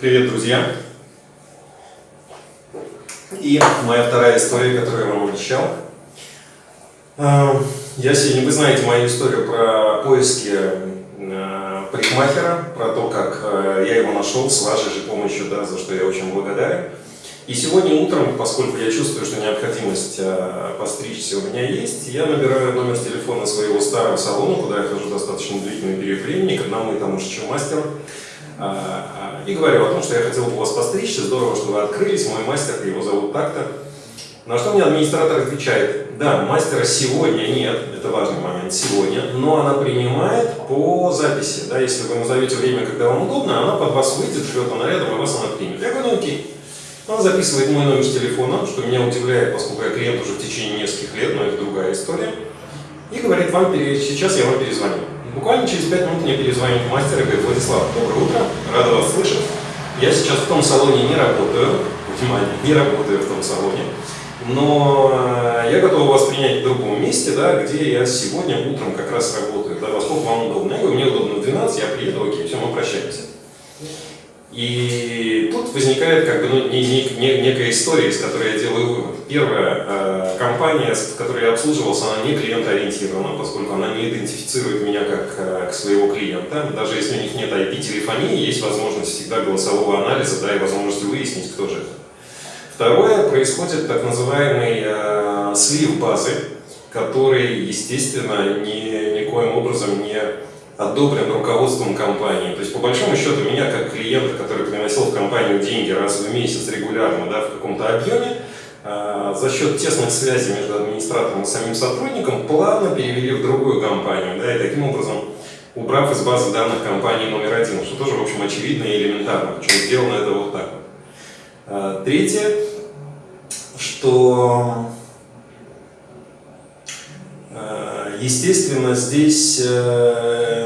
Привет, друзья! И моя вторая история, которую я вам обещал. Эм, я сегодня, вы знаете мою историю про поиски э, парикмахера, про то, как э, я его нашел с вашей же помощью, да, за что я очень благодарен. И сегодня утром, поскольку я чувствую, что необходимость э, постричься у меня есть, я набираю номер телефона своего старого салона, куда я хожу достаточно длительный период времени, к одному и тому же мастеру. А, и говорю о том, что я хотел бы вас постричься, здорово, что вы открылись, мой мастер, его зовут так-то. На что мне администратор отвечает, да, мастера сегодня нет, это важный момент, сегодня, но она принимает по записи, да, если вы назовете время, когда вам удобно, она под вас выйдет, шлет она рядом, и вас она примет. Я говорю, ну окей. Он записывает мой номер телефона, что меня удивляет, поскольку я клиент уже в течение нескольких лет, но это другая история, и говорит, вам сейчас я вам перезвоню. Буквально через 5 минут мне перезвонит мастер и говорит, Владислав, доброе утро, рада вас слышать. Я сейчас в том салоне не работаю, внимание, не работаю в том салоне, но э, я готов вас принять в другом месте, да, где я сегодня утром как раз работаю, да, во сколько вам удобно. Я говорю, мне удобно в 12, я приеду, окей, все, мы прощаемся. И возникает как бы ну, не, не, не, некая история, из которой я делаю вывод. Первая э, компания, с которой я обслуживался, она не клиентоориентирована, поскольку она не идентифицирует меня как э, своего клиента. Даже если у них нет IP-телефонии, есть возможность всегда голосового анализа, да, и возможность выяснить, кто же это. Второе, происходит так называемый э, слив базы, который, естественно, ни, никоим образом не одобрен руководством компании. То есть, по большому счету, меня как клиента, который приносил в компанию деньги раз в месяц регулярно да, в каком-то объеме, э, за счет тесных связей между администратором и самим сотрудником плавно перевели в другую компанию. Да, и таким образом, убрав из базы данных компании номер один, что тоже, в общем, очевидно и элементарно. Причем сделано это вот так. Э, третье, что э, естественно, здесь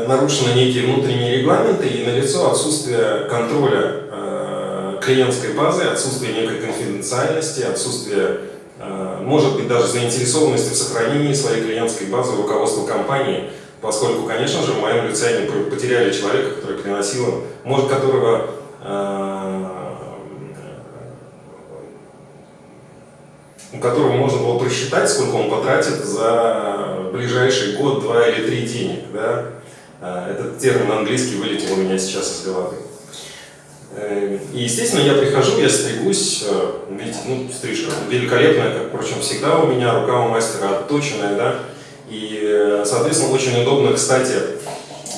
нарушены некие внутренние регламенты и налицо отсутствие контроля э, клиентской базы, отсутствие некой конфиденциальности, отсутствие, э, может быть, даже заинтересованности в сохранении своей клиентской базы руководства компании, поскольку, конечно же, в моем лице они потеряли человека, который приносил им, может, которого э, у которого можно было просчитать, сколько он потратит за ближайший год, два или три денег. Да? А, этот термин английский вылетел у меня сейчас из головы. Э, и, естественно, я прихожу, я стригусь, э, видите, ну, стрижка великолепная, как, впрочем, всегда у меня, рука у мастера отточенная, да, и, э, соответственно, очень удобно, кстати,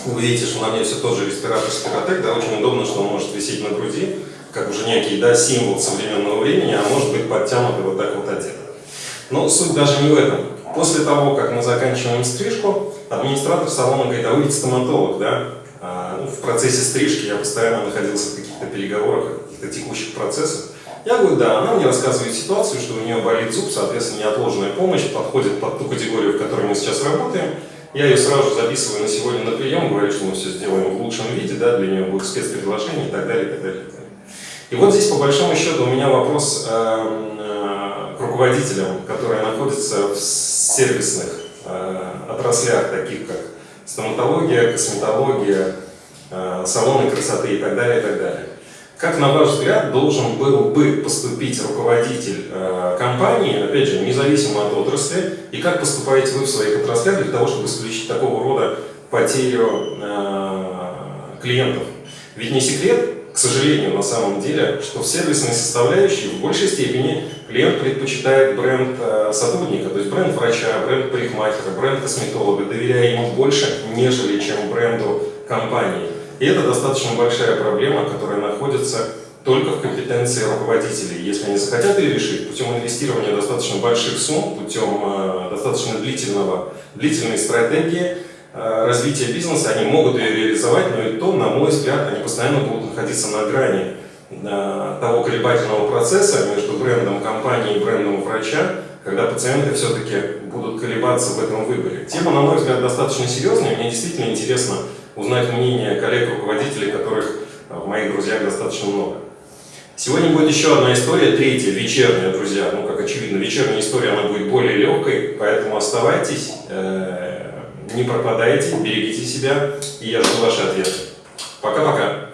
вы видите, что на мне все тот же респиратор Спиротек, да, очень удобно, что он может висеть на груди, как уже некий, да, символ современного времени, а может быть подтянут и вот так вот одет. Но суть даже не в этом. После того, как мы заканчиваем стрижку, администратор салона говорит, а вы ведь стоматолог, да? А, ну, в процессе стрижки я постоянно находился в каких-то переговорах, каких-то текущих процессах. Я говорю, да, она мне рассказывает ситуацию, что у нее болит зуб, соответственно, неотложная помощь подходит под ту категорию, в которой мы сейчас работаем. Я ее сразу записываю на сегодня на прием, говорю, что мы все сделаем в лучшем виде, да, для нее будет спецпредложение и так далее, и так далее. И, вот здесь, по большому счету, у меня вопрос э, к руководителям, которые находятся в сервисных э, отраслях, таких как стоматология, косметология, э, салоны красоты и так далее, и так далее. Как, на ваш взгляд, должен был бы поступить руководитель э, компании, опять же, независимо от отрасли, и как поступаете вы в своих отраслях для того, чтобы исключить такого рода потерю э, клиентов? Ведь не секрет, к сожалению, на самом деле, что в сервисной составляющей в большей степени клиент предпочитает бренд э, сотрудника, то есть бренд врача, бренд парикмахера, бренд косметолога, доверяя ему больше, нежели чем бренду компании. И это достаточно большая проблема, которая находится только в компетенции руководителей. Если они захотят ее решить путем инвестирования достаточно больших сумм, путем э, достаточно длительного, длительной стратегии, развития бизнеса, они могут ее реализовать, но и то, на мой взгляд, они постоянно будут находиться на грани э, того колебательного процесса между брендом компании и брендом врача, когда пациенты все-таки будут колебаться в этом выборе. Тема, на мой взгляд, достаточно серьезная, мне действительно интересно узнать мнение коллег-руководителей, которых э, в моих друзьях достаточно много. Сегодня будет еще одна история, третья, вечерняя, друзья. Ну, как очевидно, вечерняя история, она будет более легкой, поэтому оставайтесь не пропадайте, берегите себя, и я жду ваши ответы. Пока-пока.